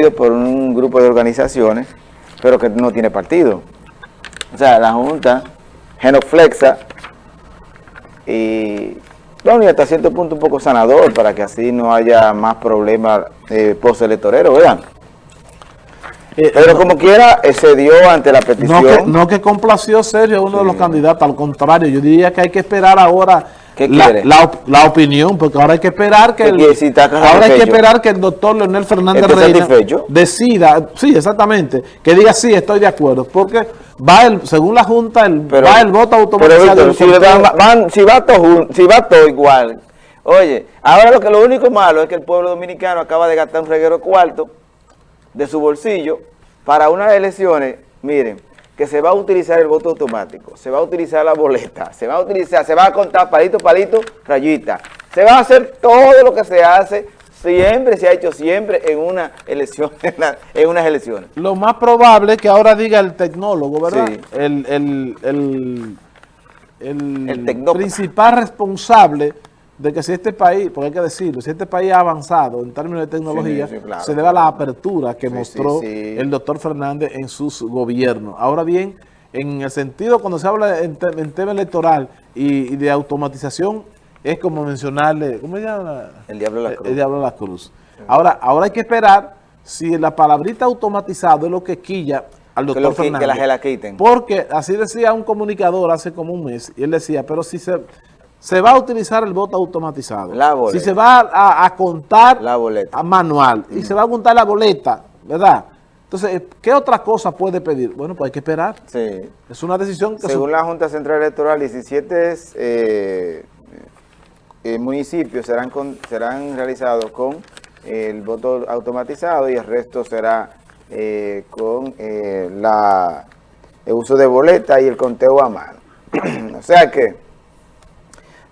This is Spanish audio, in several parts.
promovido por un grupo de organizaciones, pero que no tiene partido. O sea, la Junta genoflexa y, bueno, y hasta cierto punto un poco sanador para que así no haya más problemas eh, postelectoreros, vean. Eh, Pero como quiera, eh, se dio ante la No petición. que, no que complació Sergio a uno de los candidatos, al contrario, yo diría que hay que esperar ahora ¿Qué la, quiere? la op- la opinión, porque ahora hay que esperar que ¿Qué el? Si ahora hay que esperar que el doctor Leonel Fernández ¿Esté Reina satisfecho? decida, sí, exactamente, que diga sí, estoy de acuerdo, porque va el, según la Junta, el, Pero- va el voto pero, automatizado. Víctor, del si, van- van- si va todo, si va todo igual. Oye, ahora lo que lo único malo es que el pueblo dominicano acaba de gastar un reguero cuarto de su bolsillo para unas elecciones, miren, que se va a utilizar el voto automático, se va a utilizar la boleta, se va a utilizar, se va a contar palito, palito, rayita. Se va a hacer todo lo que se hace siempre, se ha hecho siempre en una elección, en, unas elecciones. Lo más probable es que ahora diga el tecnólogo, ¿verdad? Sí. El, el, el, el, El principal responsable de que si este país, porque hay que decirlo, si este país ha avanzado en términos de tecnología, Sí, sí, claro. se debe a la apertura que Sí, mostró el doctor Fernández en sus gobiernos. Ahora bien, en el sentido, cuando se habla en, te- en tema electoral y, y de automatización, es como mencionarle, ¿cómo se llama? El diablo de la cruz. El diablo de la cruz. Ahora, ahora hay que esperar si la palabrita automatizado es lo que quilla al doctor Fernández. que la, que la quiten. Porque así decía un comunicador hace como un mes, y él decía, pero si se, se va a utilizar el voto automatizado, La boleta. si se va a, a contar La boleta. a manual, y se va a contar la boleta, ¿verdad? Entonces, ¿qué otra cosa puede pedir? Bueno, pues hay que esperar. Sí. Es una decisión que... Según la Junta Central Electoral, 17 eh, eh, municipios serán, con- serán realizados con el voto automatizado y el resto será eh, con eh, la, el uso de boleta y el conteo a mano. o sea que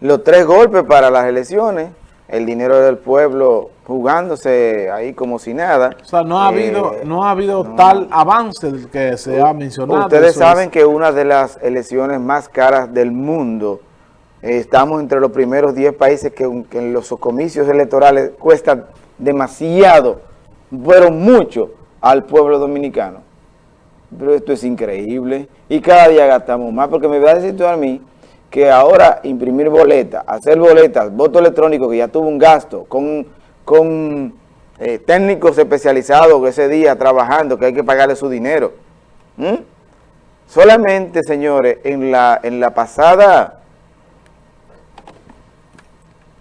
los tres golpes para las elecciones, el dinero del pueblo jugándose ahí como si nada. o sea, no ha Eh, habido, no ha habido tal avance del que se ha mencionado. Ustedes saben es- que una de las elecciones más caras del mundo, eh, estamos entre los primeros 10 países que, que en los comicios electorales cuestan demasiado, pero mucho al pueblo dominicano. Pero esto es increíble y cada día gastamos más, porque me va a decir tú a mí que ahora imprimir boletas, hacer boletas, voto electrónico que ya tuvo un gasto, con, con eh, técnicos especializados ese día trabajando, que hay que pagarle su dinero. ¿Mm? Solamente, señores, en la, en la pasada,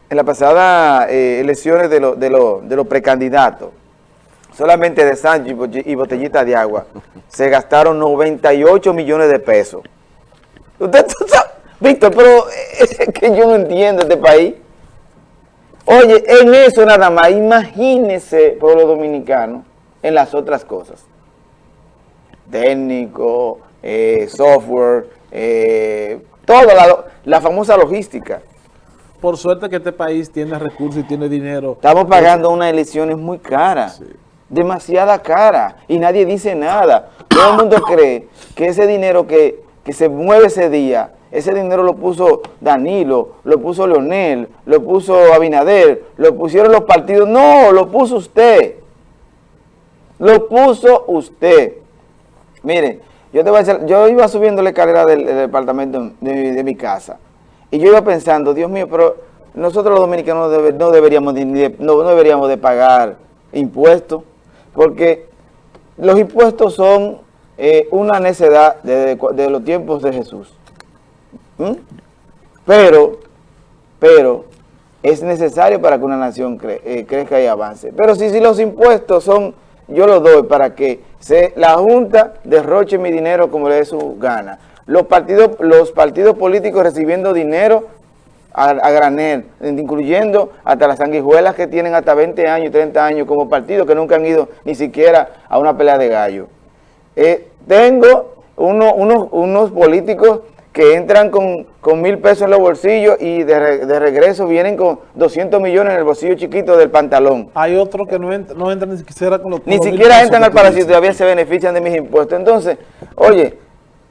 en la pasada eh, elecciones de, los de, lo- de los precandidatos, solamente de Sánchez y bote- y botellita de agua, se gastaron 98 millones de pesos. Usted Víctor, pero es que yo no entiendo este país. Oye, en eso nada más, imagínese, pueblo dominicano, en las otras cosas. Técnico, eh, software, eh, toda la, la famosa logística. Por suerte que este país tiene recursos y tiene dinero. Estamos pagando unas elecciones muy caras, demasiada cara, y nadie dice nada. Todo el mundo cree que ese dinero que, que se mueve ese día, ese dinero lo puso Danilo, lo puso Leonel, lo puso Abinader, lo pusieron los partidos. No, lo puso usted. Lo puso usted. Miren, yo te voy a decir, yo iba subiendo la escalera del, departamento de, mi- casa y yo iba pensando, Dios mío, pero nosotros los dominicanos no, debe- no deberíamos de, no, deberíamos de pagar impuestos porque los impuestos son eh, una necedad de los tiempos de Jesús. ¿Mm? Pero, pero es necesario para que una nación eh, crezca y avance. Pero si, si los impuestos son, yo los doy para que la Junta derroche mi dinero como le dé su gana. Los partidos, los partidos políticos recibiendo dinero a, granel, incluyendo hasta las sanguijuelas que tienen hasta 20 años, 30 años como partidos que nunca han ido ni siquiera a una pelea de gallo. Eh, tengo uno- unos, unos políticos que entran con, con mil pesos en los bolsillos y de, re- de regreso vienen con 200 millones en el bolsillo chiquito del pantalón. Hay otros que no, ent- no entran ni siquiera con los Ni siquiera entran al palacio y todavía se benefician de mis impuestos. Entonces, oye,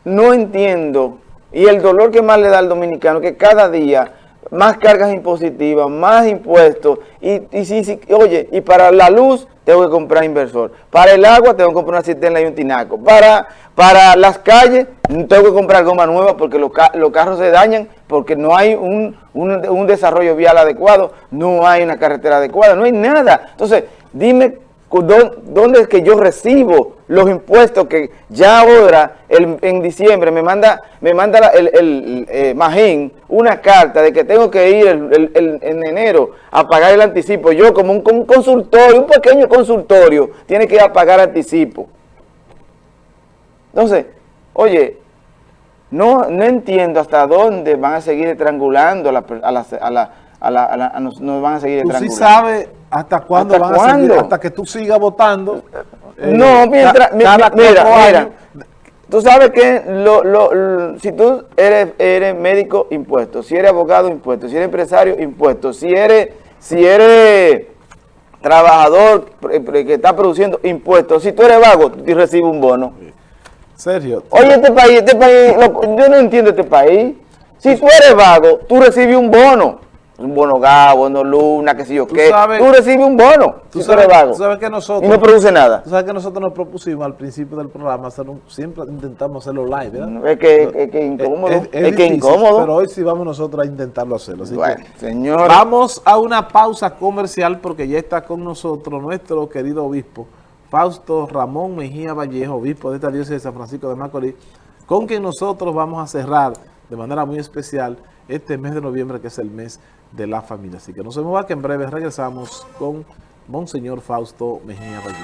no entiendo. Y el dolor que más le da al dominicano, que cada día más cargas impositivas, más impuestos, y, y sí, sí, oye, y para la luz tengo que comprar inversor, para el agua tengo que comprar una cisterna y un tinaco, para, para las calles tengo que comprar goma nueva porque los, carros se dañan, porque no hay un, un desarrollo vial adecuado, no hay una carretera adecuada, no hay nada. Entonces, dime ¿Dónde es que yo recibo los impuestos que ya ahora, en diciembre, me manda me manda el, el eh, Magín una carta de que tengo que ir en enero a pagar el anticipo? Yo como un, consultorio, un pequeño consultorio, tiene que ir a pagar anticipo. Entonces, oye, no, no entiendo hasta dónde van a seguir estrangulando a la, a la, a la, nos, van a seguir estrangulando. sí sabes hasta cuándo van a seguir, hasta que tú sigas votando. no, eh, mientras, mira, mira, tú sabes que lo, lo, si tú eres, eres médico, impuesto, si eres abogado, impuesto, si eres empresario, impuesto, si eres, si eres trabajador que está produciendo impuestos, si tú eres vago, tú recibes un bono. Sergio. Oye, este país, este país, yo no entiendo este país. Si tú eres vago, tú recibes un bono un bono gas, bono luna, qué sé yo qué, tú recibes un bono tú sabes, vago, sabes que nosotros, y no produce nada. Tú sabes que nosotros nos propusimos al principio del programa, hacer siempre intentamos hacerlo live, ¿verdad? Es que, es que incómodo, es, que incómodo. Pero hoy sí vamos nosotros a intentarlo hacerlo. bueno, señor. Vamos a una pausa comercial porque ya está con nosotros nuestro querido obispo, Fausto Ramón Mejía Vallejo, obispo de esta diócesis de San Francisco de Macorís, con quien nosotros vamos a cerrar de manera muy especial este mes de noviembre, que es el mes de la familia. Así que no se mueva que en breve regresamos con Monseñor Fausto Mejía Valle.